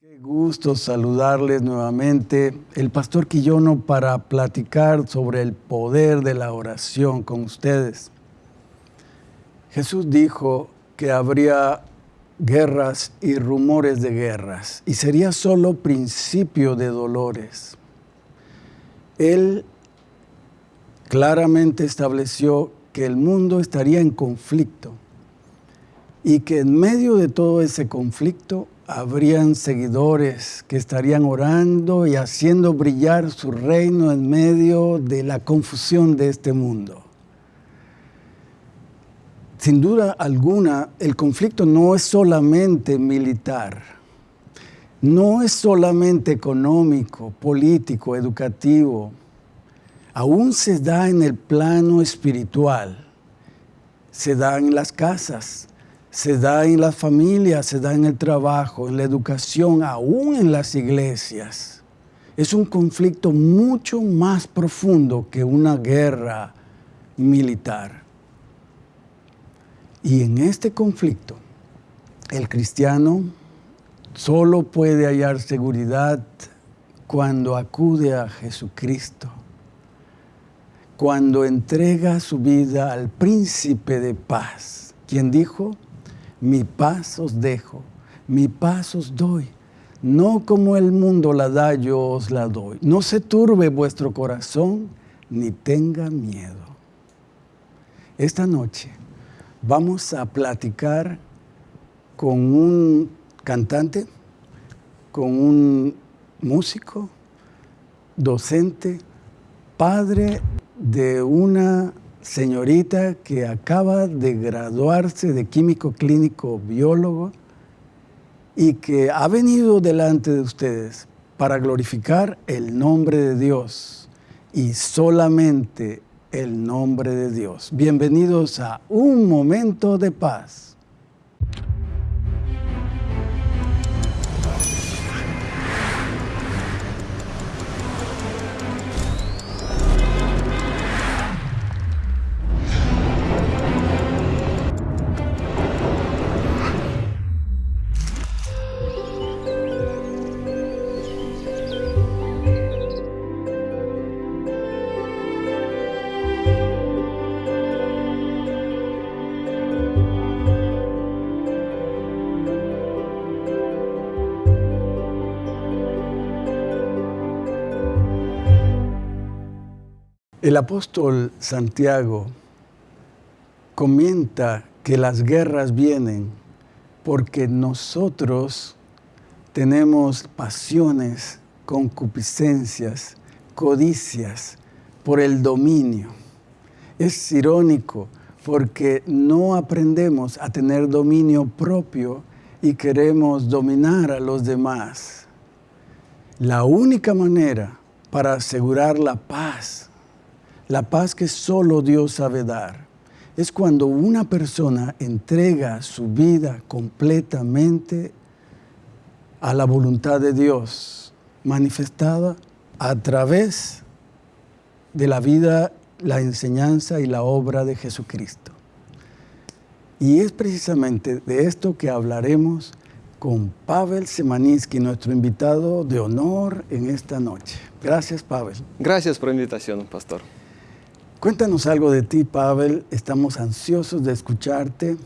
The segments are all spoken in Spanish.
Qué gusto saludarles nuevamente. El pastor Quillono para platicar sobre el poder de la oración con ustedes. Jesús dijo que habría guerras y rumores de guerras y sería solo principio de dolores. Él claramente estableció que el mundo estaría en conflicto y que en medio de todo ese conflicto habrían seguidores que estarían orando y haciendo brillar su reino en medio de la confusión de este mundo. Sin duda alguna, el conflicto no es solamente militar, no es solamente económico, político, educativo, aún se da en el plano espiritual, se da en las casas, se da en las familias, se da en el trabajo, en la educación, aún en las iglesias. Es un conflicto mucho más profundo que una guerra militar. Y en este conflicto, el cristiano solo puede hallar seguridad cuando acude a Jesucristo, cuando entrega su vida al príncipe de paz, quien dijo, mi paz os dejo, mi paz os doy. No como el mundo la da, yo os la doy. No se turbe vuestro corazón, ni tenga miedo. Esta noche vamos a platicar con un cantante, con un músico, docente, padre de una señorita que acaba de graduarse de químico clínico biólogo y que ha venido delante de ustedes para glorificar el nombre de Dios y solamente el nombre de Dios. Bienvenidos a Un Momento de Paz. El apóstol Santiago comenta que las guerras vienen porque nosotros tenemos pasiones, concupiscencias, codicias por el dominio. Es irónico porque no aprendemos a tener dominio propio y queremos dominar a los demás. La única manera para asegurar la paz la paz que solo Dios sabe dar es cuando una persona entrega su vida completamente a la voluntad de Dios, manifestada a través de la vida, la enseñanza y la obra de Jesucristo. Y es precisamente de esto que hablaremos con Pavel Semaninsky, nuestro invitado de honor en esta noche. Gracias, Pavel. Gracias por la invitación, pastor. Cuéntanos algo de ti, Pavel. Estamos ansiosos de escucharte,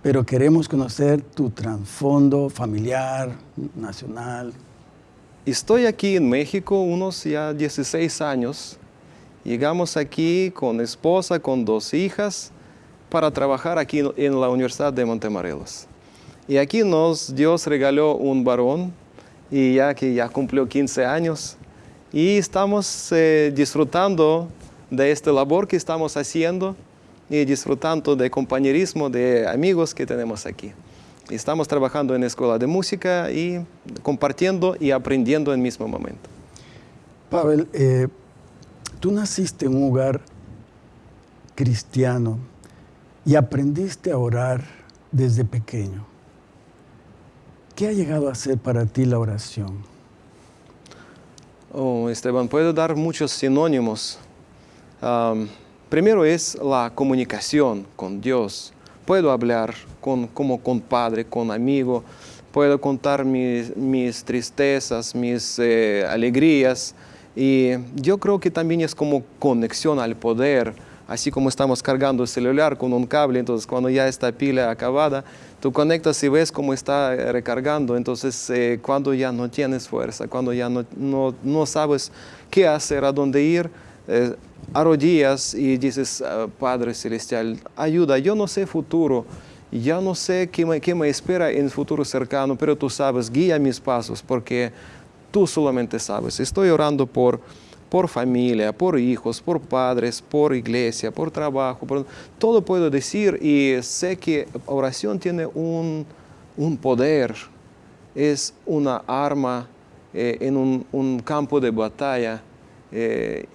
pero queremos conocer tu trasfondo familiar, nacional. Estoy aquí en México unos ya 16 años. Llegamos aquí con esposa, con dos hijas, para trabajar aquí en la Universidad de Montemorelos. Y aquí nos Dios regaló un varón, y ya que ya cumplió 15 años, y estamos eh, disfrutando de esta labor que estamos haciendo y disfrutando de compañerismo, de amigos que tenemos aquí. Estamos trabajando en la escuela de música y compartiendo y aprendiendo en el mismo momento. Pavel, eh, tú naciste en un hogar cristiano y aprendiste a orar desde pequeño. ¿Qué ha llegado a ser para ti la oración? Oh, Esteban, puedo dar muchos sinónimos primero es la comunicación con Dios. Puedo hablar con, como con padre, con amigo, puedo contar mis, mis tristezas, mis eh, alegrías. Y yo creo que también es como conexión al poder, así como estamos cargando el celular con un cable, entonces cuando ya está pila acabada, tú conectas y ves cómo está eh, recargando, entonces eh, cuando ya no tienes fuerza, cuando ya no, no, no sabes qué hacer, a dónde ir, eh, arrodillas y dices, ah, Padre Celestial, ayuda, yo no sé futuro, ya no sé qué me, qué me espera en futuro cercano, pero tú sabes, guía mis pasos, porque tú solamente sabes. Estoy orando por por familia, por hijos, por padres, por iglesia, por trabajo, por... todo puedo decir y sé que oración tiene un, poder, es una arma eh, en un, campo de batalla eh,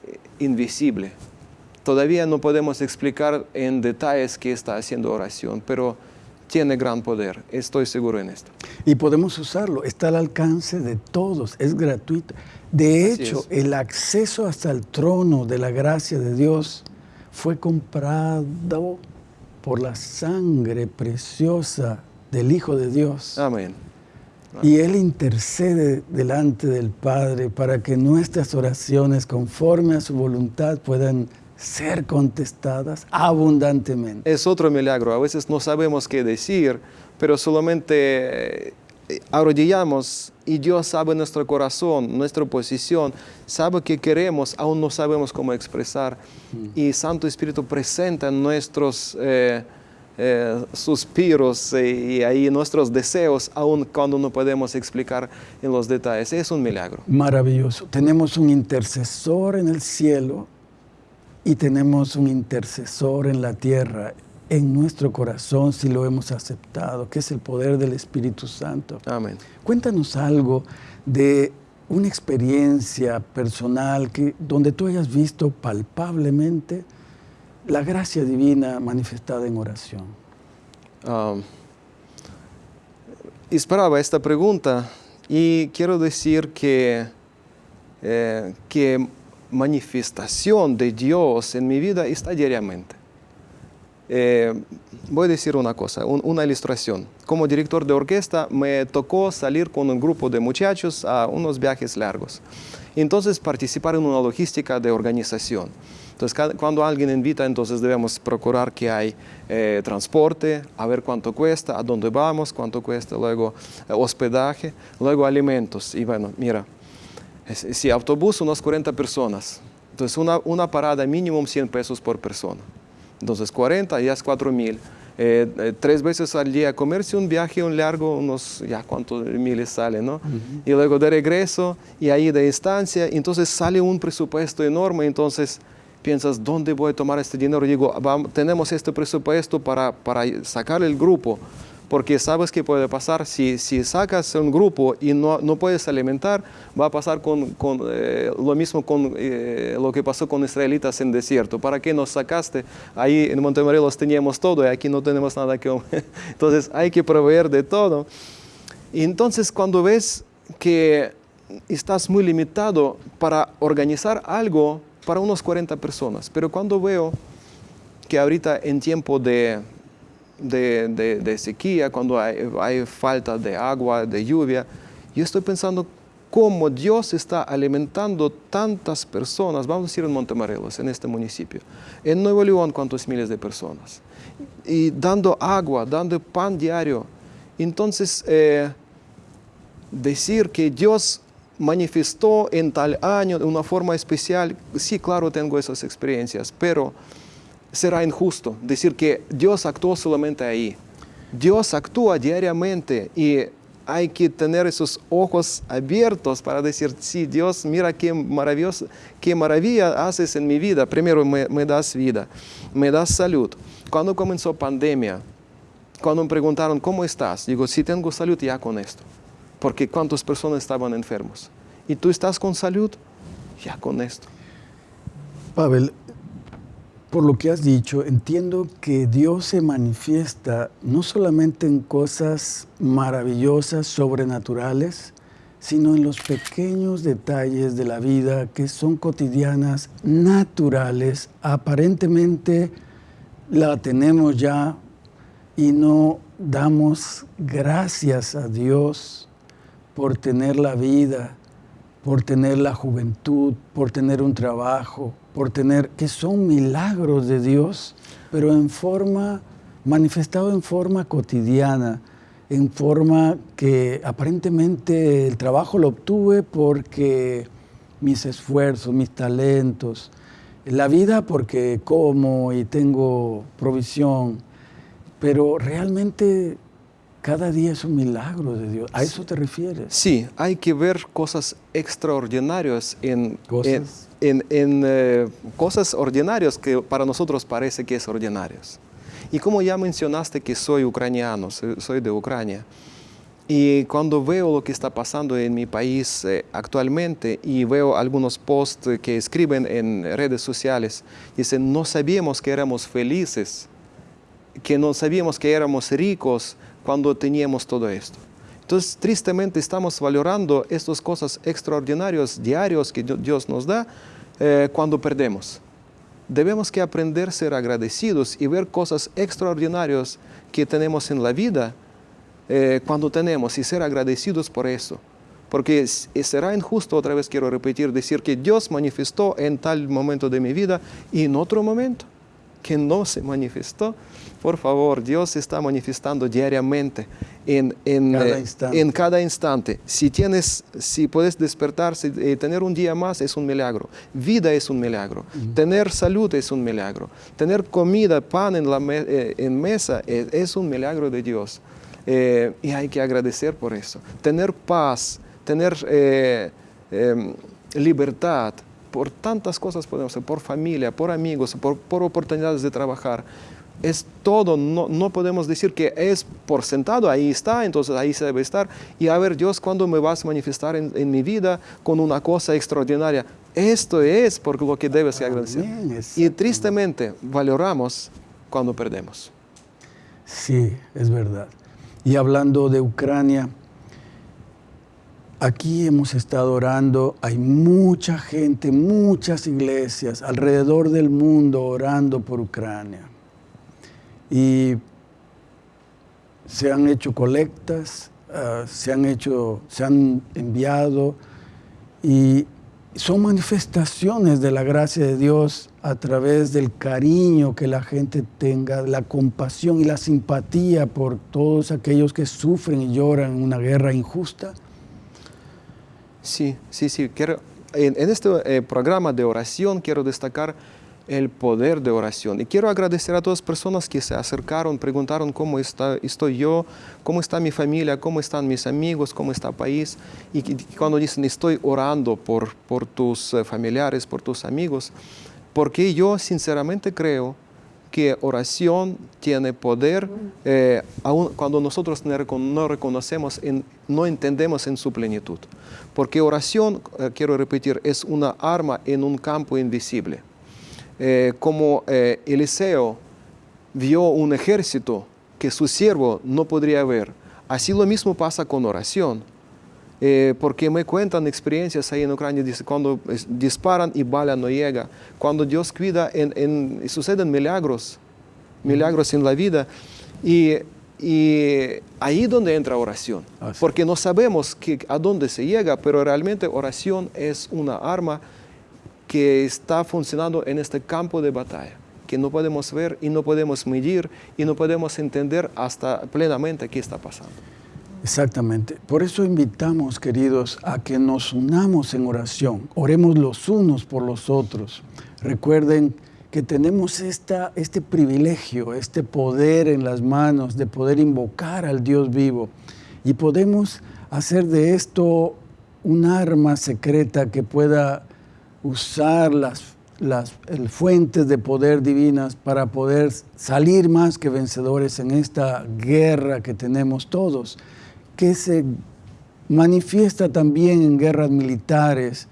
invisible. Todavía no podemos explicar en detalles qué está haciendo oración, pero tiene gran poder, estoy seguro en esto. Y podemos usarlo, está al alcance de todos, es gratuito. De hecho, el acceso hasta el trono de la gracia de Dios fue comprado por la sangre preciosa del Hijo de Dios. Amén. Y Él intercede delante del Padre para que nuestras oraciones conforme a su voluntad puedan ser contestadas abundantemente. Es otro milagro. A veces no sabemos qué decir, pero solamente eh, arrodillamos y Dios sabe nuestro corazón, nuestra posición, sabe qué queremos, aún no sabemos cómo expresar. Mm. Y Santo Espíritu presenta nuestros eh, eh, suspiros y ahí nuestros deseos, aún cuando no podemos explicar en los detalles. Es un milagro. Maravilloso. Tenemos un intercesor en el cielo y tenemos un intercesor en la tierra en nuestro corazón si lo hemos aceptado, que es el poder del Espíritu Santo. Amén. Cuéntanos algo de una experiencia personal que, donde tú hayas visto palpablemente la gracia divina manifestada en oración. Um, esperaba esta pregunta y quiero decir que, eh, que manifestación de Dios en mi vida está diariamente. Eh, voy a decir una cosa, una ilustración. Como director de orquesta me tocó salir con un grupo de muchachos a unos viajes largos. Entonces participar en una logística de organización. Entonces cuando alguien invita, entonces debemos procurar que hay eh, transporte, a ver cuánto cuesta, a dónde vamos, cuánto cuesta, luego eh, hospedaje, luego alimentos. Y bueno, mira, si autobús unas 40 personas, entonces una, una parada mínimo 100 pesos por persona. Entonces 40 ya es 4 mil. Eh, eh, tres veces al día comerse un viaje un largo, unos ya cuántos miles sale, ¿no? Y luego de regreso y ahí de instancia, entonces sale un presupuesto enorme, entonces piensas, ¿dónde voy a tomar este dinero? Digo, tenemos este presupuesto para, para sacar el grupo porque sabes que puede pasar si, si sacas un grupo y no, no puedes alimentar, va a pasar con, con eh, lo mismo con eh, lo que pasó con israelitas en desierto. ¿Para qué nos sacaste? Ahí en Montemorelos teníamos todo y aquí no tenemos nada que Entonces hay que proveer de todo. Y entonces cuando ves que estás muy limitado para organizar algo para unos 40 personas, pero cuando veo que ahorita en tiempo de de, sequía, cuando hay, falta de agua, de lluvia, yo estoy pensando cómo Dios está alimentando tantas personas, vamos a decir en Montemorelos, en este municipio, en Nuevo León, cuántos miles de personas, y dando agua, dando pan diario. Entonces, eh, decir que Dios manifestó en tal año de una forma especial, sí, claro, tengo esas experiencias, pero será injusto decir que Dios actuó solamente ahí. Dios actúa diariamente y hay que tener esos ojos abiertos para decir, sí, Dios, mira qué maravilloso, qué maravilla haces en mi vida. Primero me, das vida, me das salud. Cuando comenzó pandemia, cuando me preguntaron, ¿cómo estás? Digo, si tengo salud, ya con esto. Porque cuántas personas estaban enfermos. ¿Y tú estás con salud? Ya con esto. Pavel, por lo que has dicho, entiendo que Dios se manifiesta no solamente en cosas maravillosas, sobrenaturales, sino en los pequeños detalles de la vida que son cotidianas, naturales, aparentemente la tenemos ya y no damos gracias a Dios por tener la vida, por tener la juventud, por tener un trabajo, por tener, que son milagros de Dios, pero en forma, manifestado en forma cotidiana, en forma que aparentemente el trabajo lo obtuve porque mis esfuerzos, mis talentos, la vida porque como y tengo provisión, pero realmente cada día es un milagro de Dios. ¿A eso te refieres? Sí, hay que ver cosas extraordinarias en cosas, en, eh, cosas ordinarias que para nosotros parece que es ordinarios. Y como ya mencionaste que soy ucraniano, soy de Ucrania, y cuando veo lo que está pasando en mi país eh, actualmente y veo algunos posts que escriben en redes sociales, dicen, no sabíamos que éramos felices, que no sabíamos que éramos ricos cuando teníamos todo esto. Entonces, tristemente estamos valorando estas cosas extraordinarias, diarios que Dios nos da eh, cuando perdemos. Debemos que aprender a ser agradecidos y ver cosas extraordinarias que tenemos en la vida eh, cuando tenemos y ser agradecidos por eso. Porque será injusto, otra vez quiero repetir, decir que Dios manifestó en tal momento de mi vida y en otro momento que no se manifestó. Por favor, Dios está manifestando diariamente en, en, cada, eh, instante. en cada instante. Si, tienes, si puedes despertarse y eh, tener un día más es un milagro. Vida es un milagro. Tener salud es un milagro. Tener comida, pan en, la en mesa es, es un milagro de Dios. Eh, y hay que agradecer por eso. Tener paz, tener eh, em, libertad, por tantas cosas podemos hacer, por familia, por amigos, por, por oportunidades de trabajar. Es todo, no, no, podemos decir que es por sentado, ahí está, entonces ahí se debe estar. Y a ver, Dios, ¿cuándo me vas a manifestar en, en mi vida con una cosa extraordinaria? Esto es por lo que debes agradecer. y tristemente valoramos cuando perdemos. Sí, es verdad. Y hablando de Ucrania, aquí hemos estado orando, hay mucha gente, muchas iglesias alrededor del mundo orando por Ucrania. Y se han hecho colectas, ah, se han hecho, se han enviado y son manifestaciones de la gracia de Dios a través del cariño que la gente tenga, la compasión y la simpatía por todos aquellos que sufren y lloran en una guerra injusta? Sí, sí, sí. En, este eh, programa de oración quiero destacar el poder de oración. Y quiero agradecer a todas las personas que se acercaron, preguntaron cómo está, estoy yo, cómo está mi familia, cómo están mis amigos, cómo está el país. Y cuando dicen estoy orando por, por tus eh, familiares, por tus amigos, porque yo sinceramente creo que oración tiene poder eh, aun cuando nosotros no reconocemos, no entendemos en su plenitud. Porque oración, eh, quiero repetir, es una arma en un campo invisible. Eh, como Eliseo vio un ejército que su siervo no podría ver. Así lo mismo pasa con oración. Eh, porque me cuentan experiencias ahí en Ucrania, dice, cuando disparan y bala no llega, cuando Dios cuida, en, suceden milagros, milagros en la vida, y, y ahí donde entra oración, porque no sabemos que, a dónde se llega, pero realmente oración es una arma que está funcionando en este campo de batalla, que no podemos ver y no podemos medir y no podemos entender hasta plenamente qué está pasando. Exactamente. Por eso invitamos, queridos, a que nos unamos en oración. Oremos los unos por los otros. Recuerden que tenemos esta, este privilegio, este poder en las manos de poder invocar al Dios vivo. Y podemos hacer de esto un arma secreta que pueda usar las, las fuentes de poder divinas para poder salir más que vencedores en esta guerra que tenemos todos, que se manifiesta también en guerras militares,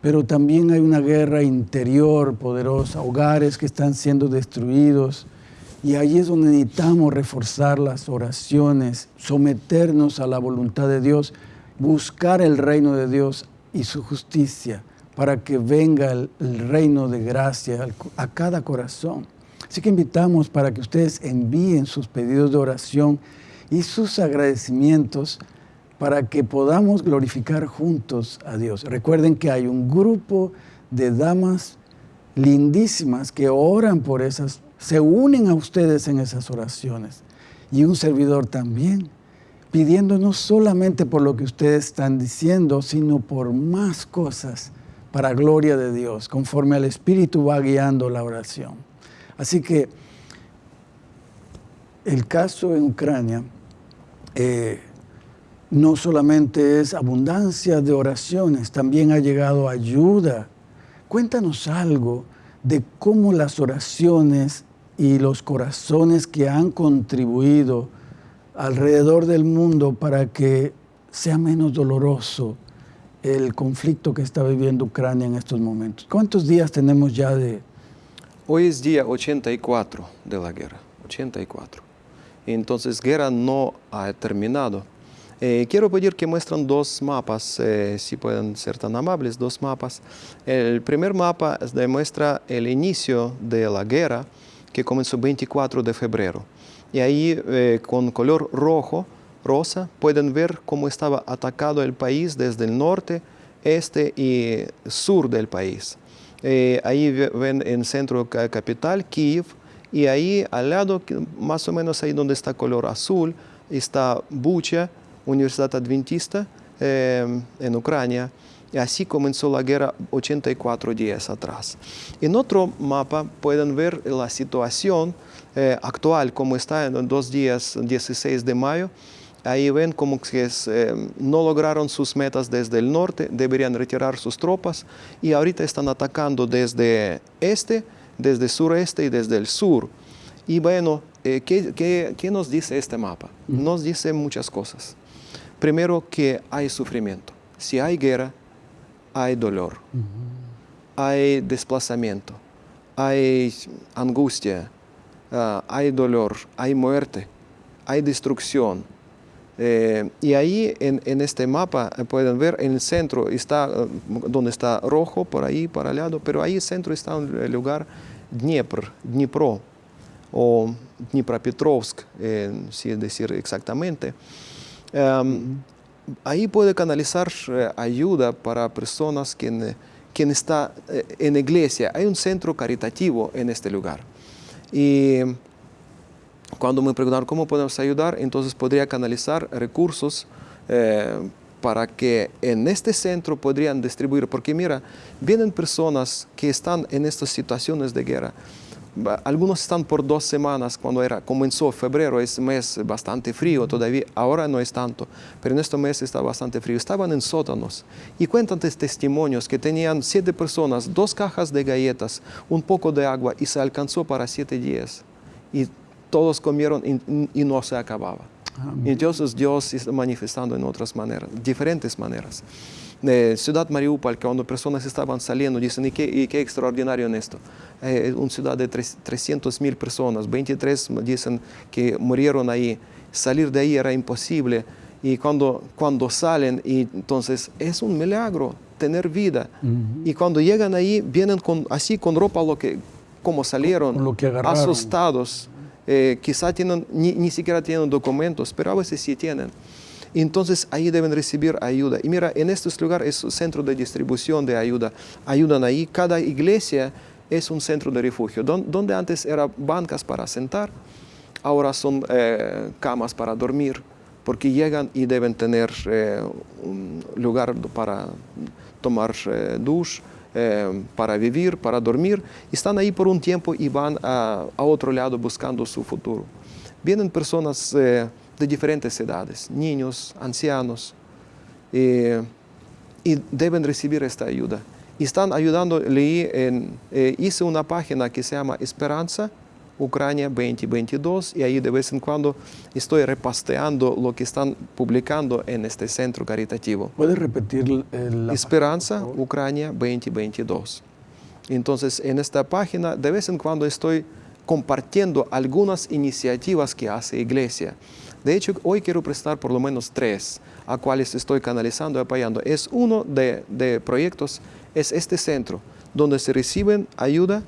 pero también hay una guerra interior poderosa, hogares que están siendo destruidos, y ahí es donde necesitamos reforzar las oraciones, someternos a la voluntad de Dios, buscar el reino de Dios y su justicia para que venga el, reino de gracia a cada corazón. Así que invitamos para que ustedes envíen sus pedidos de oración y sus agradecimientos para que podamos glorificar juntos a Dios. Recuerden que hay un grupo de damas lindísimas que oran por esas, se unen a ustedes en esas oraciones. Y un servidor también, pidiendo no solamente por lo que ustedes están diciendo, sino por más cosas para gloria de Dios, conforme al Espíritu va guiando la oración. Así que el caso en Ucrania eh, no solamente es abundancia de oraciones, también ha llegado ayuda. Cuéntanos algo de cómo las oraciones y los corazones que han contribuido alrededor del mundo para que sea menos doloroso el conflicto que está viviendo Ucrania en estos momentos. ¿Cuántos días tenemos ya de...? Hoy es día 84 de la guerra, 84. Entonces, guerra no ha terminado. Eh, quiero pedir que muestren dos mapas, eh, si pueden ser tan amables, dos mapas. El primer mapa demuestra el inicio de la guerra, que comenzó el 24 de febrero. Y ahí, eh, con color rojo, rosa, pueden ver cómo estaba atacado el país desde el norte, este y sur del país. ahí ven en centro capital, Kiev, y ahí al lado, más o menos ahí donde está color azul, está Bucha, Universidad Adventista em, en Ucrania. Y así comenzó la guerra 84 días atrás. En otro mapa pueden ver la situación eh, actual, como está en dos días, 16 de mayo. Ahí ven como que em, no lograron sus metas desde el norte, deberían retirar sus tropas y ahorita están atacando desde este, desde sureste y desde el sur. Y bueno, eh, ¿qué, nos dice este mapa? Nos dice muchas cosas. Primero que hay sufrimiento. Si hay guerra, hay dolor, hay desplazamiento, hay angustia, ah, hay dolor, hay muerte, hay destrucción. Eh, y ahí en, este mapa eh, pueden ver en el centro está eh, donde está rojo por ahí para el lado, pero ahí en centro está el lugar Dniepr, Dnipro o Dnipropetrovsk, si decir exactamente. Em, ahí puede canalizar eh, ayuda para personas que quien está eh, en iglesia. Hay un centro caritativo en este lugar. Y cuando me preguntaron cómo podemos ayudar, entonces podría canalizar recursos eh, para que en este centro podrían distribuir, porque mira, vienen personas que están en estas situaciones de guerra, algunos están por dos semanas, cuando era, comenzó febrero, es mes bastante frío todavía, ahora no es tanto, pero en este mes está bastante frío. Estaban en sótanos y cuentan testimonios que tenían siete personas, dos cajas de galletas, un poco de agua y se alcanzó para siete días. Y todos comieron y, no se acababa. Y entonces Dios está manifestando en otras maneras, diferentes maneras de Ciudad Mariupol, que cuando personas estaban saliendo, dicen, ¿y qué, qué extraordinario en esto? Eh, una ciudad de 300 mil personas, 23 dicen que murieron ahí, salir de ahí era imposible. Y cuando, cuando salen, y entonces es un milagro tener vida. Y cuando llegan ahí, vienen con, así con ropa lo que, como salieron, lo que asustados. Eh, quizá tienen, ni, ni siquiera tienen documentos, pero a veces sí tienen entonces ahí deben recibir ayuda. Y mira, en estos lugares es un centro de distribución de ayuda. Ayudan ahí. Cada iglesia es un centro de refugio. Donde antes eran bancas para sentar, ahora son eh, camas para dormir, porque llegan y deben tener eh, un lugar para tomar eh, para vivir, para dormir. Están ahí por un tiempo y van a, otro lado buscando su futuro. Vienen personas de diferentes edades, niños, ancianos, eh, y deben recibir esta ayuda. Y están ayudando, leí, en, eh, hice una página que se llama Esperanza, Ucrania 2022, y ahí de vez en cuando estoy repasteando lo que están publicando en este centro caritativo. ¿Puedes repetir la Esperanza, Ucrania 2022. Entonces, en esta página de vez en cuando estoy compartiendo algunas iniciativas que hace Iglesia. De hecho, hoy quiero prestar por lo menos tres a cuales estoy canalizando y apoyando. Es uno de, de proyectos, es este centro, donde se reciben ayuda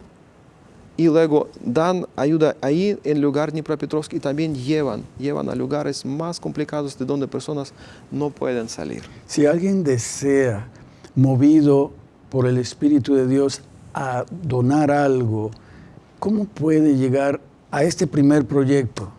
y luego dan ayuda ahí en lugar Dnipropetrovsk y también llevan, llevan a lugares más complicados de donde personas no pueden salir. Si alguien desea, movido por el Espíritu de Dios, a donar algo, ¿cómo puede llegar a este primer proyecto?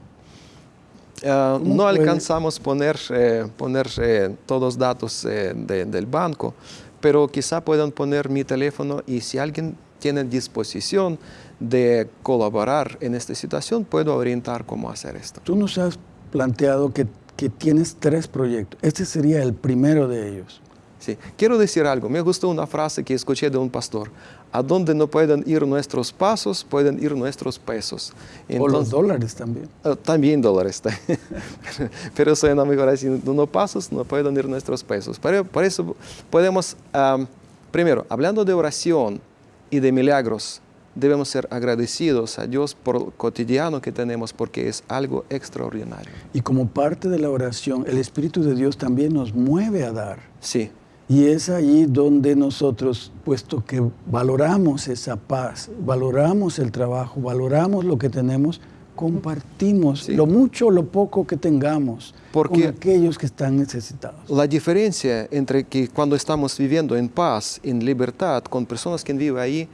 Uh, ¿Cómo no puede? alcanzamos poner, eh, poner eh, todos los datos eh, de- del banco, pero quizá puedan poner mi teléfono y si alguien tiene disposición de colaborar en esta situación, puedo orientar cómo hacer esto. Tú nos has planteado que, que tienes tres proyectos. Este sería el primero de ellos. Sí. Quiero decir algo, me gustó una frase que escuché de un pastor, a donde no pueden ir nuestros pasos, pueden ir nuestros pesos. o los Entonces- dólares también. Eh, También dólares. Pero suena mejor así, no pasos, no pueden ir nuestros pesos. Pero por eso podemos, am, primero, hablando de oración y de milagros, debemos ser agradecidos a Dios por el cotidiano que tenemos porque es algo extraordinario. Y como parte de la oración, el Espíritu de Dios también nos mueve a dar. Sí, Y es allí donde nosotros, puesto que valoramos esa paz, valoramos el trabajo, valoramos lo que tenemos, compartimos Sí. lo mucho o lo poco que tengamos Porque- con aquellos que están necesitados. la diferencia entre que cuando estamos viviendo en paz, en libertad, con personas que viven ahí,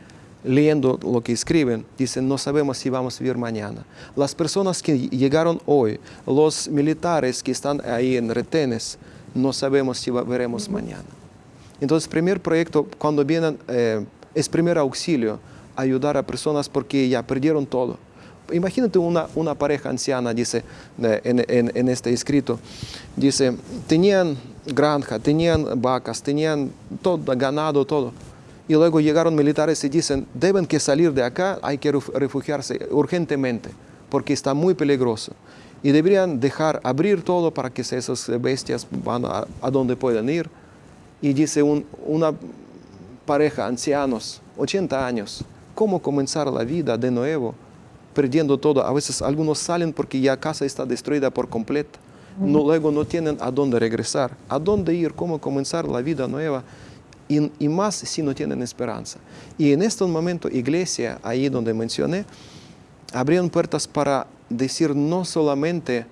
leyendo lo que escriben, dicen, no sabemos si vamos a vivir mañana. Las personas que llegaron hoy, los militares que están ahí en retenes, no sabemos si veremos mañana. Entonces, primer proyecto, cuando vienen, eh, es primer auxilio, ayudar a personas porque ya perdieron todo. Imagínate una, una pareja anciana, dice eh, en, en- en este escrito, dice, tenían granja, tenían vacas, tenían todo, ganado, todo. Y luego llegaron militares y dicen, deben que salir de acá, hay que ref- refugiarse urgentemente, porque está muy peligroso. Y deberían dejar abrir todo para que esas bestias van a, a donde pueden ir. Y dice un- una pareja, ancianos, 80 años, ¿cómo comenzar la vida de nuevo? Perdiendo todo. A veces algunos salen porque ya casa está destruida por completo. No, luego no tienen a dónde regresar, a dónde ir, cómo comenzar la vida nueva. Y, y más si no tienen esperanza. Y en este momento, iglesia, ahí donde mencioné, abrieron puertas para decir no solamente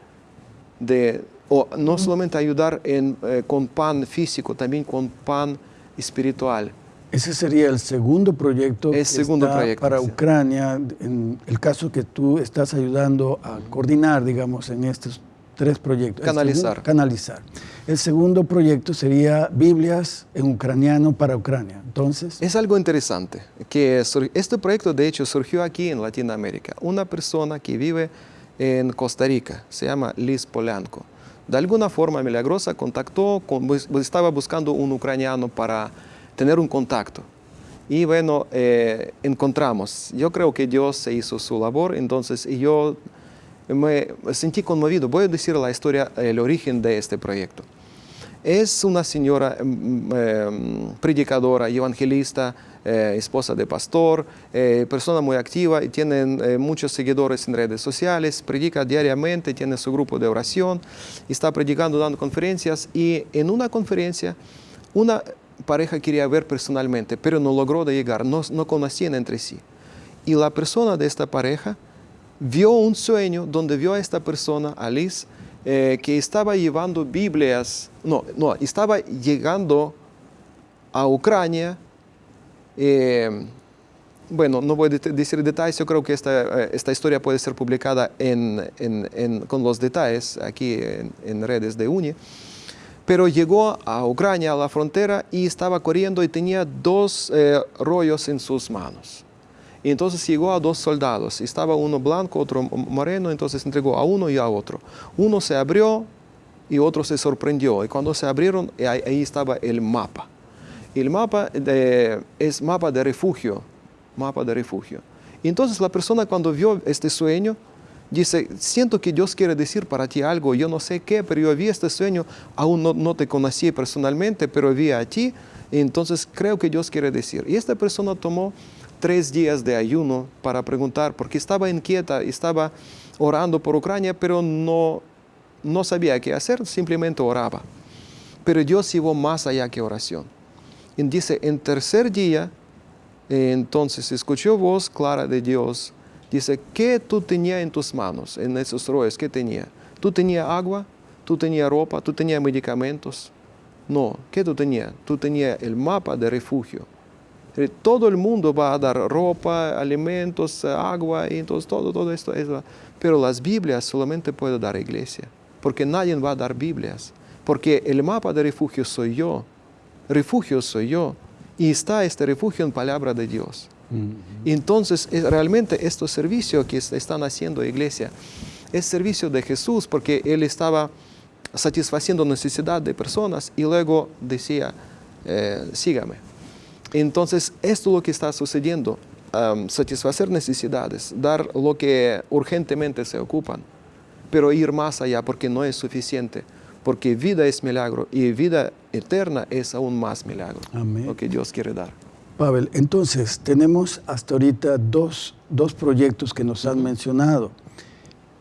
de, o no solamente ayudar en, eh, con pan físico, también con pan espiritual. Ese sería el segundo proyecto El segundo está proyecto, para sí. Ucrania, en el caso que tú estás ayudando a coordinar, digamos, en estos tres proyectos. El Canalizar. segundo- canalizar. El segundo proyecto sería Biblias en ucraniano para Ucrania. Entonces, Es algo interesante, que este proyecto de hecho surgió aquí en Latinoamérica. Una persona que vive en Costa Rica, se llama Liz Polanco. De alguna forma milagrosa contactó, con- bus- estaba buscando un ucraniano para tener un contacto. Y bueno, eh, encontramos. Yo creo que Dios se hizo su labor, entonces y yo me sentí conmovido. Voy a decir la historia, el origen de este proyecto. Es una señora eh, predicadora evangelista, eh, esposa de pastor, eh, persona muy activa y tiene eh, muchos seguidores en redes sociales, predica diariamente, tiene su grupo de oración, está predicando, dando conferencias y en una conferencia una pareja quería ver personalmente, pero no logró de llegar, no, no conocían entre sí. Y la persona de esta pareja vio un sueño donde vio a esta persona, a Liz, eh, que estaba llevando Biblias, no, no, estaba llegando a Ucrania. eh, bueno, no voy a decir detalles, yo creo que esta, eh, esta historia puede ser publicada en, en- en- con los detalles aquí en redes de UNI. Pero llegó a Ucrania, a la frontera, y estaba corriendo y tenía dos eh, rollos en sus manos. Y entonces llegó a dos soldados. Estaba uno blanco, otro moreno, entonces entregó a uno y a otro. Uno se abrió y otro se sorprendió. Y cuando se abrieron, eh, ahí, estaba el mapa. El mapa de- es mapa de refugio, mapa de refugio. Entonces la persona cuando vio este sueño, dice, siento que Dios quiere decir para ti algo, yo no sé qué, pero yo vi este sueño, aún no, te conocí personalmente, pero vi a ti, entonces creo que Dios quiere decir. Y esta persona tomó tres días de ayuno para preguntar, porque estaba inquieta, estaba orando por Ucrania, pero no, no sabía qué hacer, simplemente oraba. Pero Dios llevó más allá que oración. Y dice, en tercer día, Entonces escuchó voz clara de Dios. Dice, ¿qué tú tenías en tus manos, en esos rollos? ¿Qué tenía? ¿Tú tenías agua? ¿Tú tenías ropa? ¿Tú tenías medicamentos? No, ¿qué tú tenías? Tú tenías el mapa de refugio. Eh, Todo el mundo va a dar ropa, alimentos, agua, y entonces todo, todo esto. eso. Pero las Biblias solamente puede dar iglesia, porque nadie va a dar Biblias, porque el mapa de refugio soy yo, refugio soy yo, y está este refugio en palabra de Dios. Y entonces, es- realmente este servicio que es- están haciendo iglesia es servicio de Jesús, porque Él estaba satisfaciendo necesidad de personas y luego decía, eh, sígame. Entonces, esto es lo que está sucediendo, satisfacer necesidades, dar lo que urgentemente se ocupan, pero ir más allá porque no es suficiente, porque vida es milagro y vida eterna es aún más milagro, Amén. lo que Dios quiere dar. Pavel, entonces tenemos hasta ahorita dos, dos proyectos que nos han mencionado.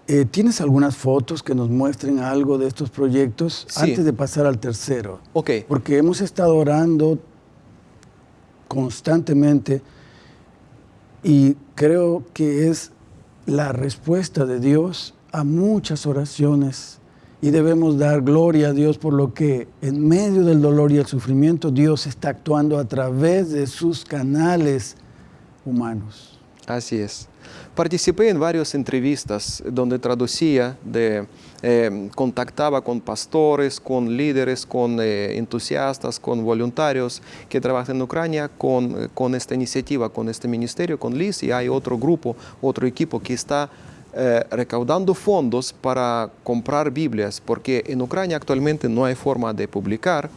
Eh, ¿Tienes algunas fotos que nos muestren algo de estos proyectos Sí. antes de pasar al tercero? Ok, Porque hemos estado orando constantemente y creo que es la respuesta de Dios a muchas oraciones y debemos dar gloria a Dios por lo que en medio del dolor y el sufrimiento Dios está actuando a través de sus canales humanos. Así es. Participé en varias entrevistas donde traducía, de, eh, contactaba con pastores, con líderes, con eh, entusiastas, con voluntarios que trabajan en Ucrania con, eh, esta iniciativa, con este ministerio, con Liz, y hay otro grupo, otro equipo que está recaudando fondos para comprar Biblias, porque en Ucrania actualmente no hay forma de publicar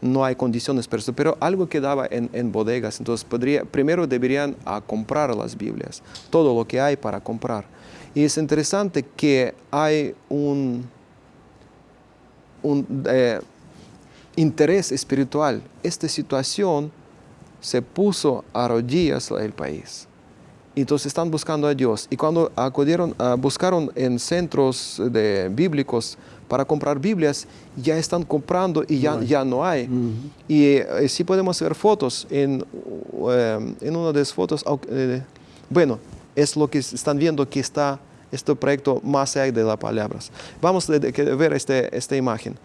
no hay condiciones para eso, pero algo quedaba en, en bodegas, entonces podría, primero deberían a comprar las Biblias, todo lo que hay para comprar. Y es interesante que hay un, un eh, interés espiritual. Esta situación se puso a rodillas el país. Entonces están buscando a Dios. Y cuando acudieron, ah, buscaron en centros de bíblicos para comprar Biblias, ya están comprando y ya, ya no hay. Y eh, sí podemos ver fotos. En, eh, en una de las fotos, eh, bueno, es lo que están viendo que está este proyecto más allá de las palabras. Vamos a ver este, esta imagen.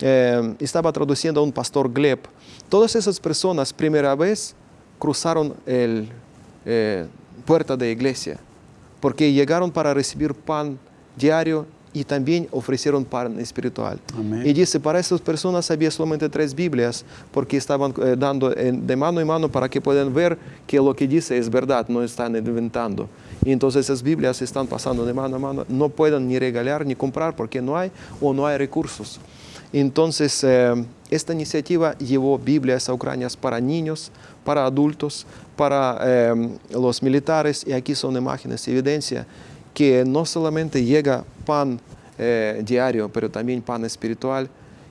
Eh, estaba traduciendo a un pastor Gleb. Todas esas personas, primera vez, cruzaron el puerta de iglesia, porque llegaron para recibir pan diario y también ofrecieron pan espiritual. Amén. Y dice, para estas personas había solamente tres Biblias, porque estaban eh, dando en- de mano en mano para que puedan ver que lo que dice es verdad, no están inventando. Y entonces esas Biblias están pasando de mano a mano, no pueden ni regalar ni comprar porque no hay o no hay recursos. Entonces, eh, esta iniciativa llevó Biblias a Ucrania para niños, para adultos, para eh, los militares, y aquí son imágenes, evidencia que no solamente llega pan eh, diario, pero también pan espiritual.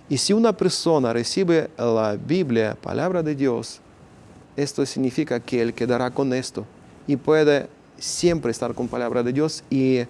Y si una persona recibe la Biblia, palabra de Dios, esto significa que él quedará con esto y puede siempre estar con palabra de Dios y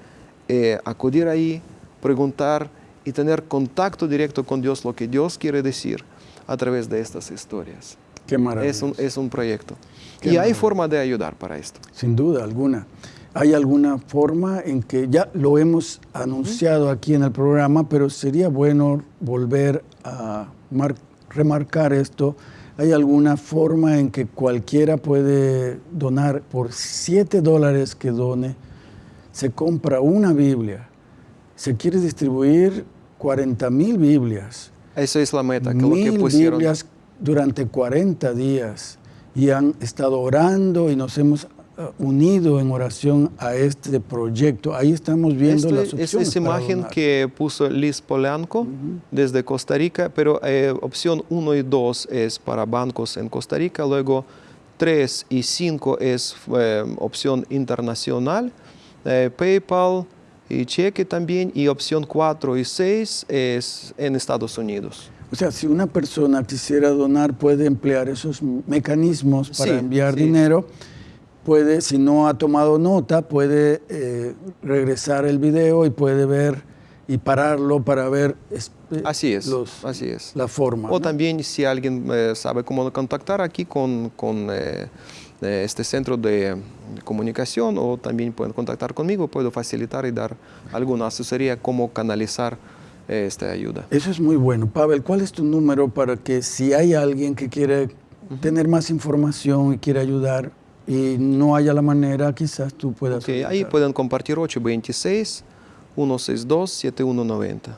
eh, acudir ahí, preguntar y tener contacto directo con Dios, lo que Dios quiere decir a través de estas historias. Qué maravilla. Es un, es un proyecto. Qué y hay forma de ayudar para esto. Sin duda alguna. ¿Hay alguna forma en que ya lo hemos anunciado aquí en el programa, pero sería bueno volver a mar- remarcar esto? ¿Hay alguna forma en que cualquiera puede donar por 7 dólares que done? Se compra una Biblia. Se quiere distribuir 40 mil Biblias. Esa es la meta, que lo que Mil pusieron. Biblias durante 40 días y han estado orando y nos hemos unido en oración a este proyecto. Ahí estamos viendo Esto- las opciones. es para imagen que puso Liz Polanco desde Costa Rica, pero eh, opción 1 y 2 es para bancos en Costa Rica, luego 3 y 5 es eh, opción internacional, eh, PayPal y cheque también, y opción 4 y 6 es en Estados Unidos. O sea, si una persona quisiera donar, puede emplear esos mecanismos para Sí, enviar sí. dinero. Puede, si no ha tomado nota, puede eh, regresar el video y puede ver y pararlo para ver es- eh, Así es, los- así es. la forma. O ¿no? también si alguien eh, sabe cómo contactar aquí con, con eh, este centro de comunicación o también pueden contactar conmigo, puedo facilitar y dar alguna asesoría cómo canalizar eh, esta ayuda. Eso es muy bueno. Pavel, ¿cuál es tu número para que si hay alguien que quiere tener más información y quiere ayudar y no haya la manera, quizás tú puedas... Okay, ahí pueden compartir 826 162 7190.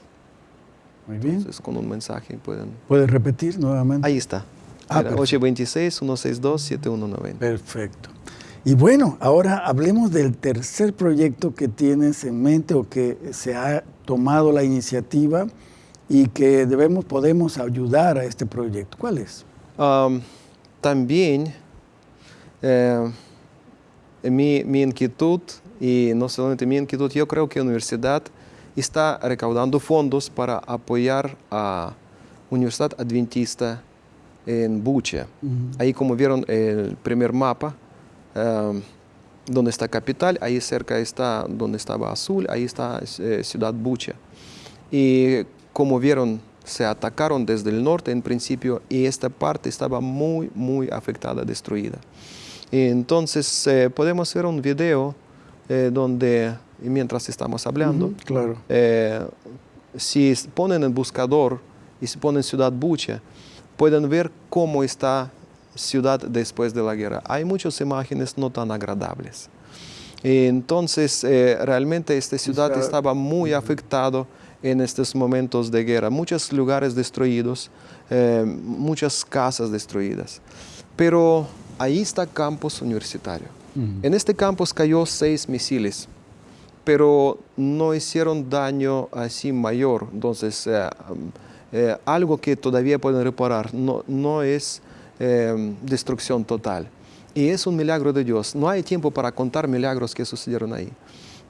Muy bien. Entonces, con un mensaje pueden... ¿Puedes repetir nuevamente? Ahí está. Ah, Era perfecto. 826-162-7190. Perfecto. Y bueno, ahora hablemos del tercer proyecto que tienes en mente o que se ha tomado la iniciativa y que debemos, podemos ayudar a este proyecto. ¿Cuál es? Am, también eh, mi, mi inquietud, y no solamente mi inquietud, yo creo que la universidad está recaudando fondos para apoyar a Universidad Adventista en Bucha. Ahí como vieron el primer mapa, um, donde está capital, ahí cerca está donde estaba azul, ahí está eh, ciudad Bucha. Y como vieron, se atacaron desde el norte en principio y esta parte estaba muy, muy afectada, destruida. Y entonces eh, podemos ver un video eh, donde, mientras estamos hablando, Ujú, claro. eh, si ponen el buscador y si ponen Ciudad Bucha, pueden ver cómo está ciudad después de la guerra. Hay muchas imágenes no tan agradables. Y entonces, eh, realmente esta ciudad sea, estaba muy afectado en estos momentos de guerra. Muchos lugares destruidos, eh, muchas casas destruidas. Pero ahí está campus universitario. En este campus cayó seis misiles pero no hicieron daño así mayor. Entonces, eh, eh, algo que todavía pueden reparar, no, no es eh, destrucción total. Y es un milagro de Dios. No hay tiempo para contar milagros que sucedieron ahí.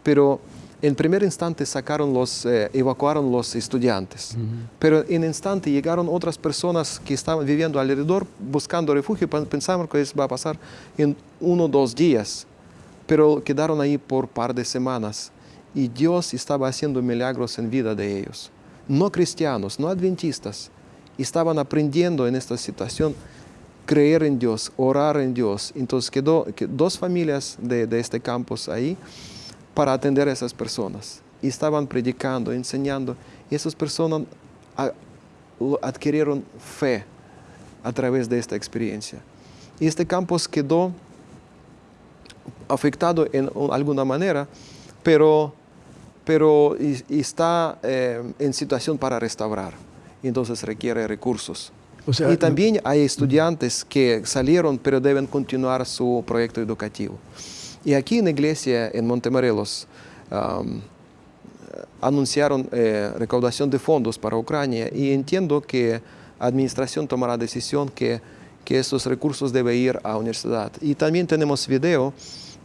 Pero en primer instante sacaron los, eh, evacuaron los estudiantes. Pero en instante llegaron otras personas que estaban viviendo alrededor buscando refugio. Pen- Pensaban que eso va a pasar en uno o dos días pero quedaron ahí por par de semanas y Dios estaba haciendo milagros en vida de ellos. No cristianos, no adventistas, estaban aprendiendo en esta situación creer en Dios, orar en Dios. Entonces quedó que dos familias de, de este campus ahí para atender a esas personas. Y estaban predicando, enseñando. Y esas personas adquirieron fe a través de esta experiencia. Y este campus quedó afectado en alguna manera, pero, pero y- y está eh, en situación para restaurar. Entonces requiere recursos. O sea, y también hay estudiantes que salieron, pero deben continuar su proyecto educativo. Y aquí en la iglesia, en Montemorelos, anunciaron eh, recaudación de fondos para Ucrania y entiendo que la administración tomará decisión que, que esos recursos deben ir a la universidad. Y también tenemos video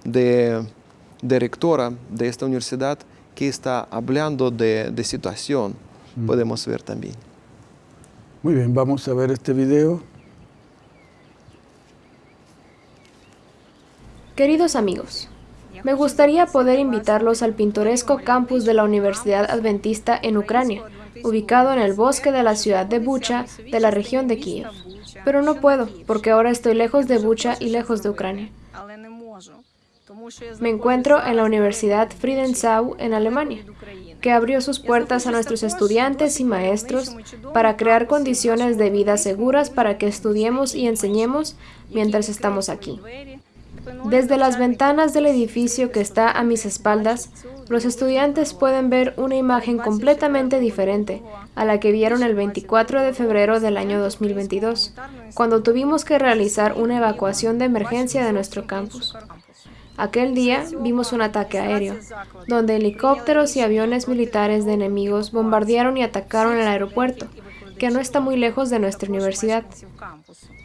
de, de rectora de esta universidad que está hablando de, de situación. Podemos ver también. Muy bien, vamos a ver este video. Queridos amigos, me gustaría poder invitarlos al pintoresco campus de la Universidad Adventista en Ucrania, ubicado en el bosque de la ciudad de Bucha, de la región de Kiev. Pero no puedo, porque ahora estoy lejos de Bucha y lejos de Ucrania. Me encuentro en la Universidad Friedensau en Alemania, que abrió sus puertas a nuestros estudiantes y maestros para crear condiciones de vida seguras para que estudiemos y enseñemos mientras estamos aquí. Desde las ventanas del edificio que está a mis espaldas, los estudiantes pueden ver una imagen completamente diferente a la que vieron el 24 de febrero del año 2022, cuando tuvimos que realizar una evacuación de emergencia de nuestro campus. Aquel día vimos un ataque aéreo, donde helicópteros y aviones militares de enemigos bombardearon y atacaron el aeropuerto, que no está muy lejos de nuestra universidad.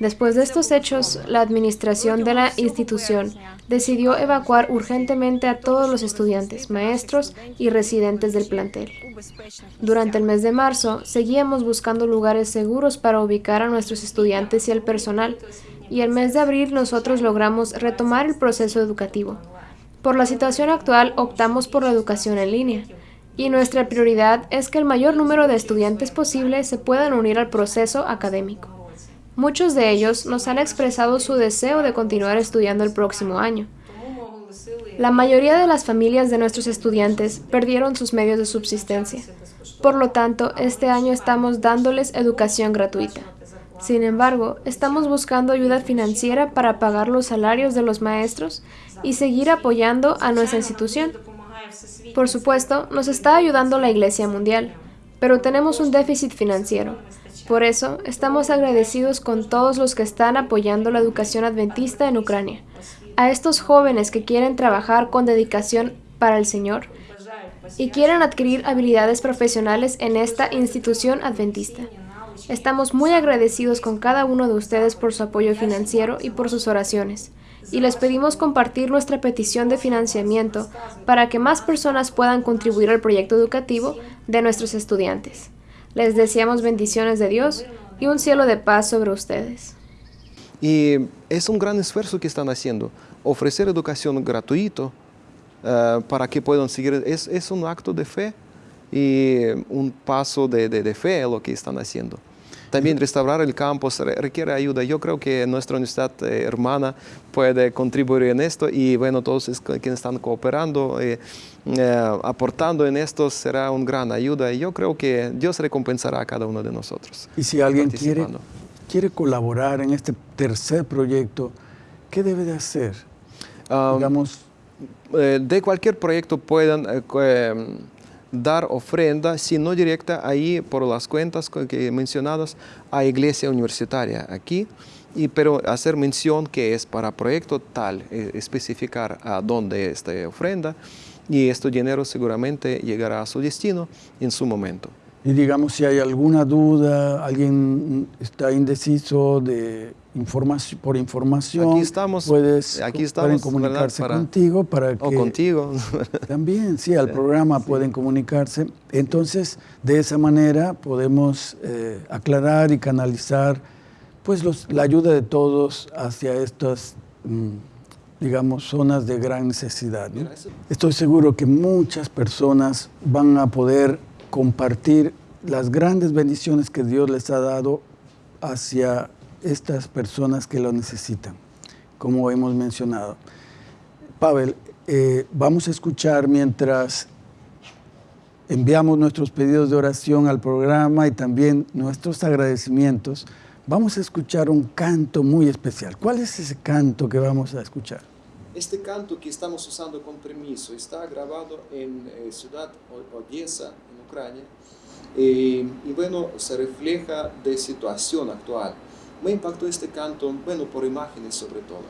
Después de estos hechos, la administración de la institución decidió evacuar urgentemente a todos los estudiantes, maestros y residentes del plantel. Durante el mes de marzo, seguíamos buscando lugares seguros para ubicar a nuestros estudiantes y al personal, y el mes de abril nosotros logramos retomar el proceso educativo. Por la situación actual, optamos por la educación en línea, y nuestra prioridad es que el mayor número de estudiantes posible se puedan unir al proceso académico. Muchos de ellos nos han expresado su deseo de continuar estudiando el próximo año. La mayoría de las familias de nuestros estudiantes perdieron sus medios de subsistencia. Por lo tanto, este año estamos dándoles educación gratuita. Sin embargo, estamos buscando ayuda financiera para pagar los salarios de los maestros y seguir apoyando a nuestra institución. Por supuesto, nos está ayudando la Iglesia Mundial, pero tenemos un déficit financiero. Por eso, estamos agradecidos con todos los que están apoyando la educación adventista en Ucrania. A estos jóvenes que quieren trabajar con dedicación para el Señor y quieren adquirir habilidades profesionales en esta institución adventista. Estamos muy agradecidos con cada uno de ustedes por su apoyo financiero y por sus oraciones, y les pedimos compartir nuestra petición de financiamiento para que más personas puedan contribuir al proyecto educativo de nuestros estudiantes. Les deseamos bendiciones de Dios y un cielo de paz sobre ustedes. Y es un gran esfuerzo que están haciendo. Ofrecer educación gratuito uh, para que puedan seguir es, es, un acto de fe y un paso de, de, de fe lo que están haciendo. También restaurar el campus requiere ayuda. Yo creo que nuestra universidad eh, hermana puede contribuir en esto y bueno, todos quienes están cooperando, eh, eh, aportando en esto será una gran ayuda y yo creo que Dios recompensará a cada uno de nosotros. Y si alguien quiere, quiere colaborar en este tercer proyecto, ¿qué debe de hacer? Um, Digamos, de cualquier proyecto puedan dar ofrenda, si no directa, ahí por las cuentas que mencionadas, a iglesia universitaria aquí, y, pero hacer mención que es para proyecto tal, eh, especificar a dónde esta ofrenda, y este dinero seguramente llegará a su destino en su momento. Y digamos, si hay alguna duda, alguien está indeciso de información, por información, aquí estamos, puedes, aquí estamos, pueden comunicarse para, contigo para que... O contigo. También, sí, al programa sí. pueden comunicarse. Entonces, de esa manera podemos eh, aclarar y canalizar pues los, la ayuda de todos hacia estas, mmm, digamos, zonas de gran necesidad. ¿no? Estoy seguro que muchas personas van a poder compartir las grandes bendiciones que Dios les ha dado hacia estas personas que lo necesitan, como hemos mencionado. Pavel, eh, vamos a escuchar mientras enviamos nuestros pedidos de oración al programa y también nuestros agradecimientos, vamos a escuchar un canto muy especial. ¿Cuál es ese canto que vamos a escuchar? Este canto que estamos usando con permiso está grabado en eh, ciudad Odessa, en Ucrania, eh, y bueno, se refleja de situación actual. Me impactó este canto, bueno, por imágenes sobre todo.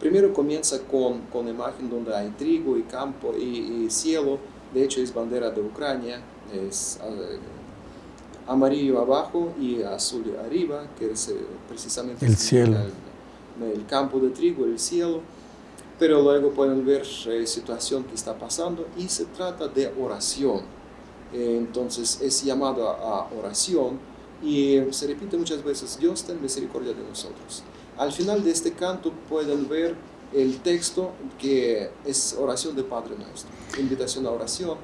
Primero comienza con, con imagen donde hay trigo y campo y, y, cielo, de hecho es bandera de Ucrania, es uh, amarillo abajo y azul arriba, que es eh, precisamente el cielo. El, el, campo de trigo, el cielo, pero luego pueden ver eh, situación que está pasando y se trata de oración. Eh, entonces es llamado a oración y se repite muchas veces, Dios ten misericordia de nosotros. Al final de este canto pueden ver el texto que es oración de Padre Nuestro, invitación a oración.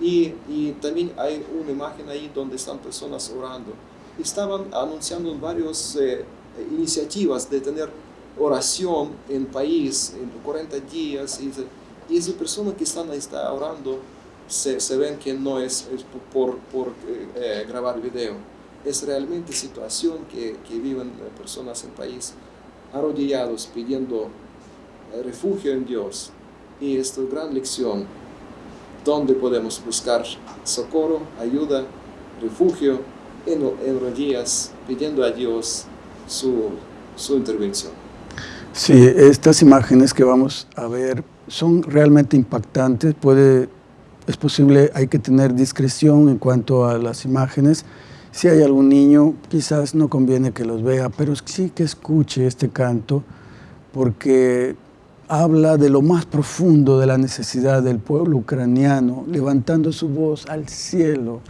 Y, y también hay una imagen ahí donde están personas orando. Estaban anunciando varias eh, iniciativas de tener oración en país en 40 días y, y esa persona que están ahí está orando se, se ven que no es, es por, por eh, eh, grabar video es realmente situación que, que viven personas en país arrodillados pidiendo refugio en Dios. Y esta gran lección, donde podemos buscar socorro, ayuda, refugio en, en rodillas, pidiendo a Dios su, su intervención. Sí, estas imágenes que vamos a ver son realmente impactantes. Puede, es posible, hay que tener discreción en cuanto a las imágenes, si hay algún niño, quizás no conviene que los vea, pero sí que escuche este canto, porque habla de lo más profundo de la necesidad del pueblo ucraniano, levantando su voz al cielo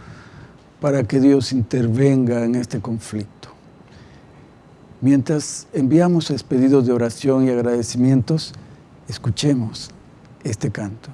para que Dios intervenga en este conflicto. Mientras enviamos pedidos de oración y agradecimientos, escuchemos este canto.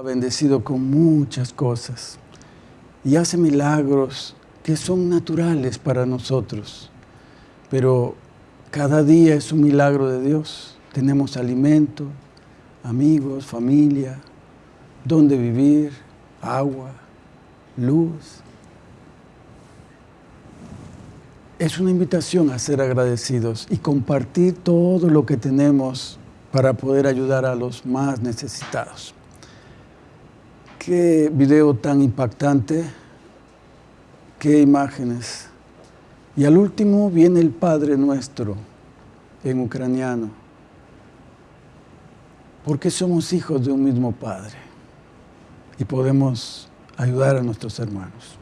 Ha bendecido con muchas cosas y hace milagros que son naturales para nosotros. Pero cada día es un milagro de Dios. Tenemos alimento, amigos, familia, donde vivir, agua, luz. Es una invitación a ser agradecidos y compartir todo lo que tenemos para poder ayudar a los más necesitados. Qué video tan impactante, qué imágenes. Y al último viene el Padre Nuestro en ucraniano, porque somos hijos de un mismo Padre y podemos ayudar a nuestros hermanos.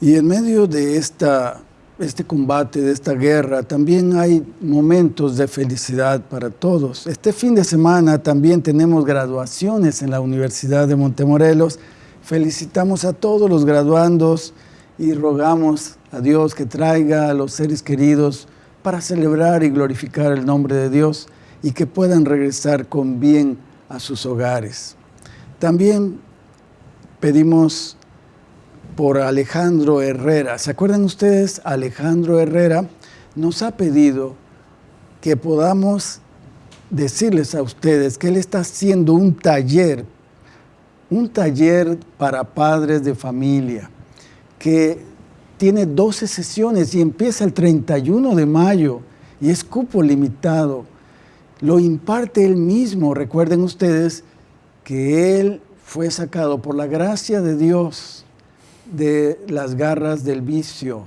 Y en medio de esta este combate, de esta guerra, también hay momentos de felicidad para todos. Este fin de semana también tenemos graduaciones en la Universidad de Montemorelos. Felicitamos a todos los graduandos y rogamos a Dios que traiga a los seres queridos para celebrar y glorificar el nombre de Dios y que puedan regresar con bien a sus hogares. También pedimos por Alejandro Herrera. ¿Se acuerdan ustedes? Alejandro Herrera nos ha pedido que podamos decirles a ustedes que él está haciendo un taller, un taller para padres de familia, que tiene 12 sesiones y empieza el 31 de mayo y es cupo limitado. Lo imparte él mismo. Recuerden ustedes que él fue sacado por la gracia de Dios de las garras del vicio,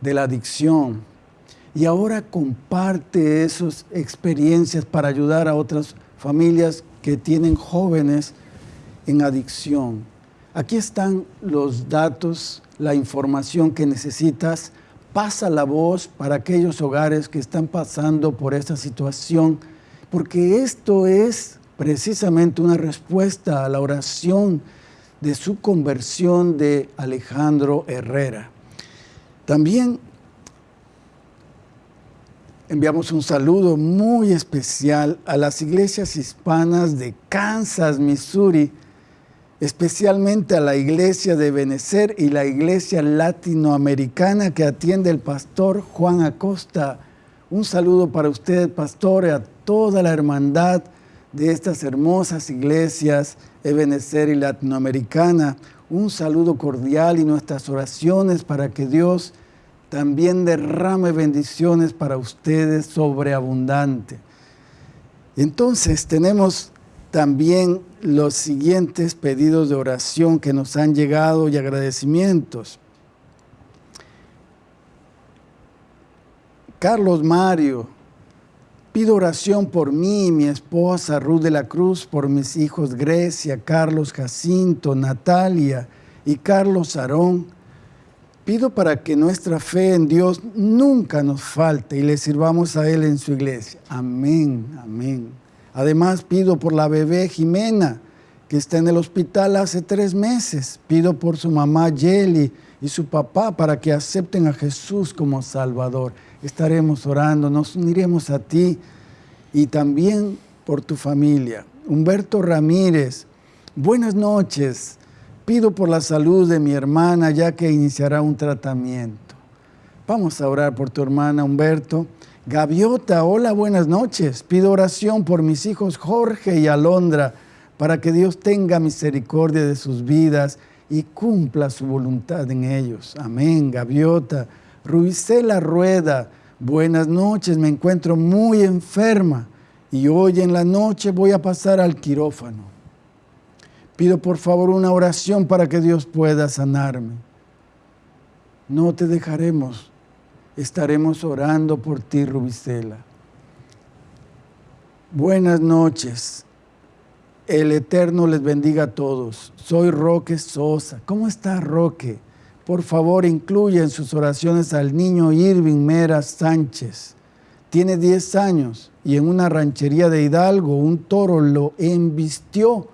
de la adicción. Y ahora comparte esas experiencias para ayudar a otras familias que tienen jóvenes en adicción. Aquí están los datos, la información que necesitas. Pasa la voz para aquellos hogares que están pasando por esta situación, porque esto es precisamente una respuesta a la oración de su conversión de Alejandro Herrera. También enviamos un saludo muy especial a las iglesias hispanas de Kansas, Missouri, especialmente a la iglesia de Benecer y la iglesia latinoamericana que atiende el pastor Juan Acosta. Un saludo para usted, pastor, y a toda la hermandad de estas hermosas iglesias Ebenezer y Latinoamericana. Un saludo cordial y nuestras oraciones para que Dios también derrame bendiciones para ustedes sobreabundante. Entonces tenemos también los siguientes pedidos de oración que nos han llegado y agradecimientos. Carlos Mario, Pido oración por mí, mi esposa Ruth de la Cruz, por mis hijos Grecia, Carlos Jacinto, Natalia y Carlos Aarón. Pido para que nuestra fe en Dios nunca nos falte y le sirvamos a Él en su iglesia. Amén, amén. Además pido por la bebé Jimena, que está en el hospital hace tres meses. Pido por su mamá Yeli y su papá para que acepten a Jesús como Salvador estaremos orando, nos uniremos a ti y también por tu familia. Humberto Ramírez, buenas noches. Pido por la salud de mi hermana ya que iniciará un tratamiento. Vamos a orar por tu hermana Humberto. Gaviota, hola, buenas noches. Pido oración por mis hijos Jorge y Alondra para que Dios tenga misericordia de sus vidas y cumpla su voluntad en ellos. Amén, Gaviota. Ruicela Rueda, buenas noches, me encuentro muy enferma y hoy en la noche voy a pasar al quirófano. Pido por favor una oración para que Dios pueda sanarme. No te dejaremos, estaremos orando por ti, Rubicela. Buenas noches. El Eterno les bendiga a todos. Soy Roque Sosa. ¿Cómo está Roque? Por favor incluya en sus oraciones al niño Irving Mera Sánchez. Tiene 10 años y en una ranchería de Hidalgo un toro lo embistió,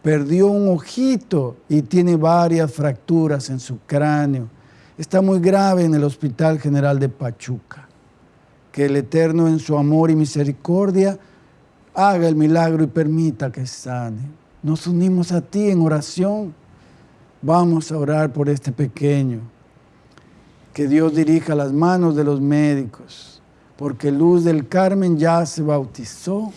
perdió un ojito y tiene varias fracturas en su cráneo. Está muy grave en el Hospital General de Pachuca. Que el Eterno en su amor y misericordia haga el milagro y permita que sane. Nos unimos a ti en oración. Vamos a orar por este pequeño. Que Dios dirija las manos de los médicos, porque Luz del Carmen ya se bautizó.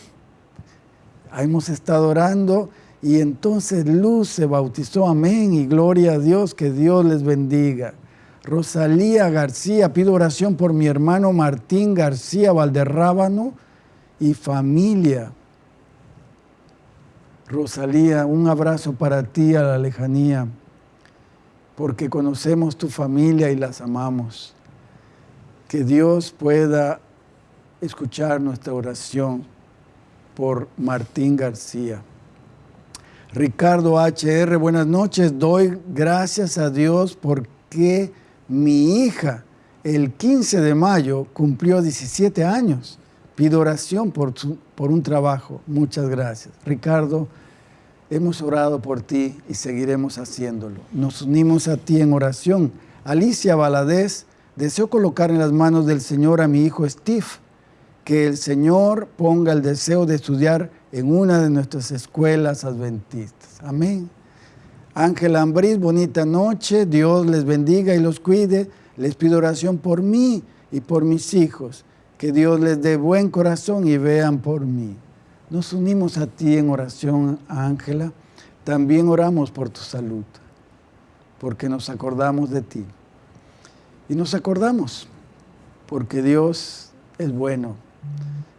Hemos estado orando y entonces Luz se bautizó. Amén y gloria a Dios. Que Dios les bendiga. Rosalía García, pido oración por mi hermano Martín García Valderrábano y familia. Rosalía, un abrazo para ti a la lejanía, porque conocemos tu familia y las amamos. Que Dios pueda escuchar nuestra oración por Martín García. Ricardo HR, buenas noches. Doy gracias a Dios porque mi hija el 15 de mayo cumplió 17 años. Pido oración por, por un trabajo. Muchas gracias. Ricardo, hemos orado por ti y seguiremos haciéndolo. Nos unimos a ti en oración. Alicia Valadez, deseo colocar en las manos del Señor a mi hijo Steve. Que el Señor ponga el deseo de estudiar en una de nuestras escuelas adventistas. Amén. Ángela Ambriz, bonita noche. Dios les bendiga y los cuide. Les pido oración por mí y por mis hijos. Que Dios les dé buen corazón y vean por mí. Nos unimos a ti en oración, Ángela. También oramos por tu salud, porque nos acordamos de ti. Y nos acordamos, porque Dios es bueno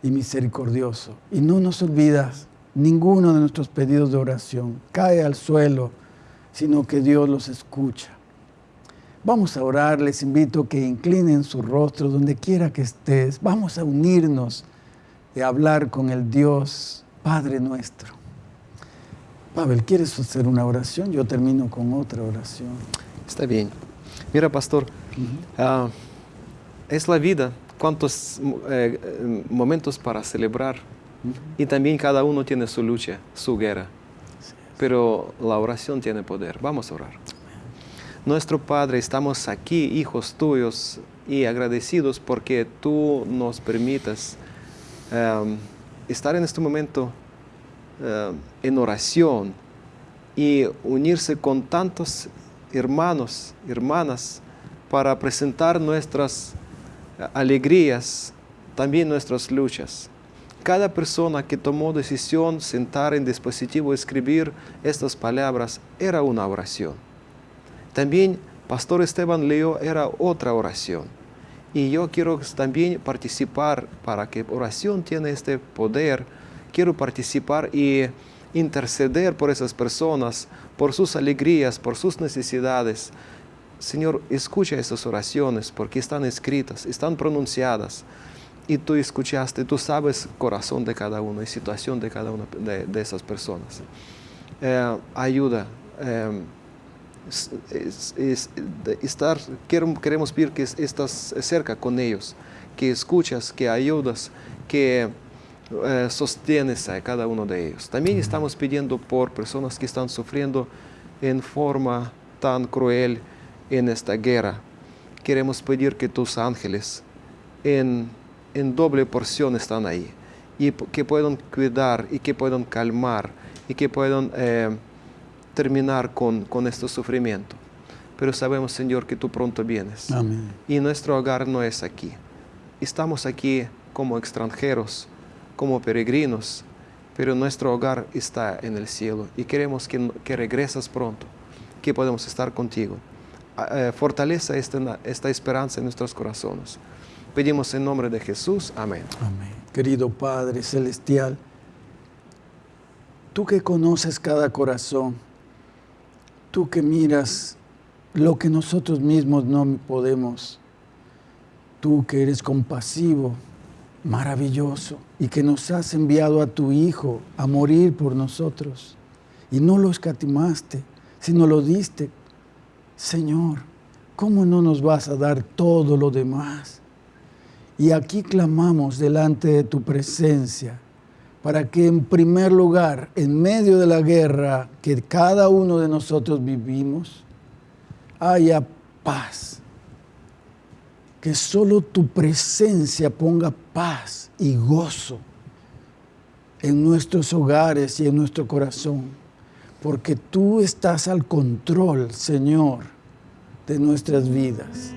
y misericordioso. Y no nos olvidas ninguno de nuestros pedidos de oración. Cae al suelo, sino que Dios los escucha. Vamos a orar, les invito a que inclinen su rostro donde quiera que estés. Vamos a unirnos a hablar con el Dios Padre nuestro. Pavel, ¿quieres hacer una oración? Yo termino con otra oración. Está bien. Mira, pastor, ah, es la vida, cuántos eh, eh, momentos para celebrar. Y también cada uno tiene su lucha, su guerra. Pero la oración tiene poder. Vamos a orar. Nuestro Padre, estamos aquí, hijos tuyos, y agradecidos porque tú nos permitas em, estar en este momento em, en oración y unirse con tantos hermanos, hermanas, para presentar nuestras eh, alegrías, también nuestras luchas. Cada persona que tomó decisión sentar en dispositivo escribir estas palabras era una oración. También Pastor Esteban leyó era otra oración. Y yo quiero también participar para que oración tiene este poder. Quiero participar y interceder por esas personas, por sus alegrías, por sus necesidades. Señor, escucha estas oraciones porque están escritas, están pronunciadas. Y tú escuchaste, tú sabes corazón de cada uno y situación de cada una de, de esas personas. Eh, ayuda. eh, estar, querem- queremos pedir que es- estás cerca con ellos, que escuchas, que ayudas, que eh, sostienes a cada uno de ellos. También estamos pidiendo por personas que están sufriendo en forma tan cruel en esta guerra. Queremos pedir que tus ángeles en, doble porción están ahí y que puedan cuidar y que puedan calmar y que puedan eh, terminar con, con este sufrimiento. Pero sabemos, Señor, que tú pronto vienes. Amén. Y nuestro hogar no es aquí. Estamos aquí como extranjeros, como peregrinos, pero nuestro hogar está en el cielo y queremos que, que regresas pronto, que podamos estar contigo. Ah, eh, fortaleza esta, esta esperanza en nuestros corazones. Pedimos en nombre de Jesús. Amén. Amén. Querido Padre Celestial, tú que conoces cada corazón, tú que miras lo que nosotros mismos no podemos, tú que eres compasivo, maravilloso, y que nos has enviado a tu Hijo a morir por nosotros, y no lo escatimaste, sino lo diste, Señor, ¿cómo no nos vas a dar todo lo demás? Y aquí clamamos delante de tu presencia para que en primer lugar, en medio de la guerra que cada uno de nosotros vivimos, haya paz. Que solo tu presencia ponga paz y gozo en nuestros hogares y en nuestro corazón, porque tú estás al control, Señor, de nuestras vidas,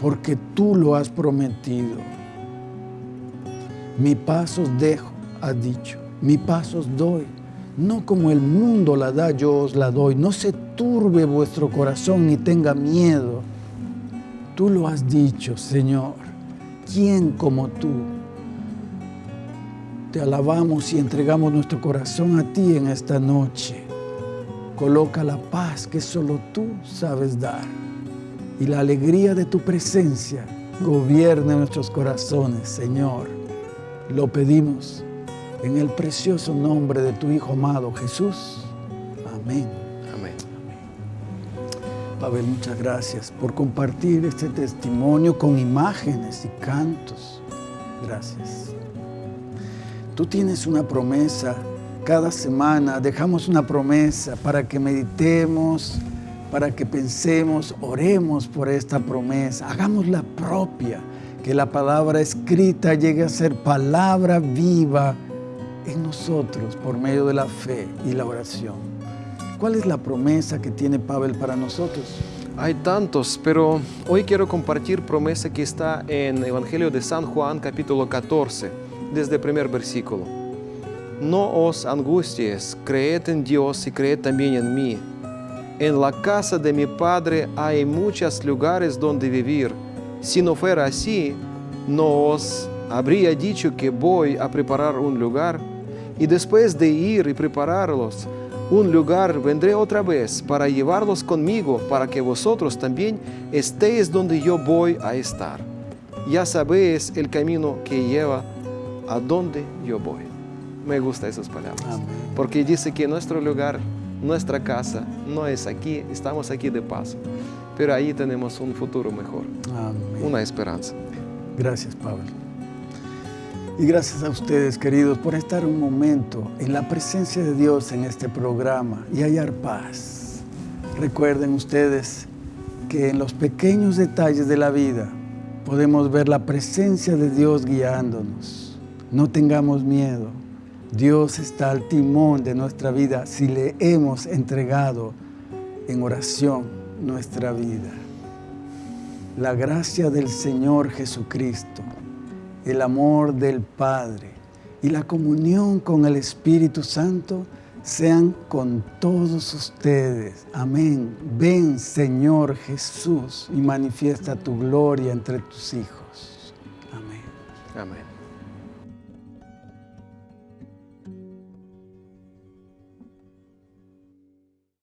porque tú lo has prometido. Mi pasos dejo, has dicho, mi pasos doy. No como el mundo la da, yo os la doy. No se turbe vuestro corazón ni tenga miedo. Tú lo has dicho, Señor. ¿Quién como tú? Te alabamos y entregamos nuestro corazón a ti en esta noche. Coloca la paz que solo tú sabes dar y la alegría de tu presencia gobierne nuestros corazones, Señor. Lo pedimos en el precioso nombre de tu Hijo amado Jesús. Amén. Amén. Pavel, muchas gracias por compartir este testimonio con imágenes y cantos. Gracias. Tú tienes una promesa. Cada semana dejamos una promesa para que meditemos, para que pensemos, oremos por esta promesa, hagámosla propia, que la palabra escrita llegue a ser palabra viva en nosotros por medio de la fe y la oración. ¿Cuál es la promesa que tiene Pavel para nosotros? Hay tantos, pero hoy quiero compartir promesa que está en Evangelio de San Juan capítulo 14, desde el primer versículo. No os angusties, creed en Dios y creed también en mí. En la casa de mi Padre hay muchos lugares donde vivir. Si no fuera así, no os habría dicho que voy a preparar un lugar. Y después de ir y prepararlos, un lugar vendré otra vez para llevarlos conmigo, para que vosotros también estéis donde yo voy a estar. Ya sabéis el camino que lleva a donde yo voy. Me gustan esas palabras. Amén. Porque dice que nuestro lugar, nuestra casa, no es aquí, estamos aquí de paso. Pero ahí tenemos un futuro mejor, Amén. una esperanza. Gracias, Pablo. Y gracias a ustedes, queridos, por estar un momento en la presencia de Dios en este programa y hallar paz. Recuerden ustedes que en los pequeños detalles de la vida podemos ver la presencia de Dios guiándonos. No tengamos miedo. Dios está al timón de nuestra vida si le hemos entregado en oración nuestra vida. La gracia del Señor Jesucristo, el amor del Padre y la comunión con el Espíritu Santo sean con todos ustedes. Amén. Ven, Señor Jesús, y manifiesta tu gloria entre tus hijos. Amén. Amén.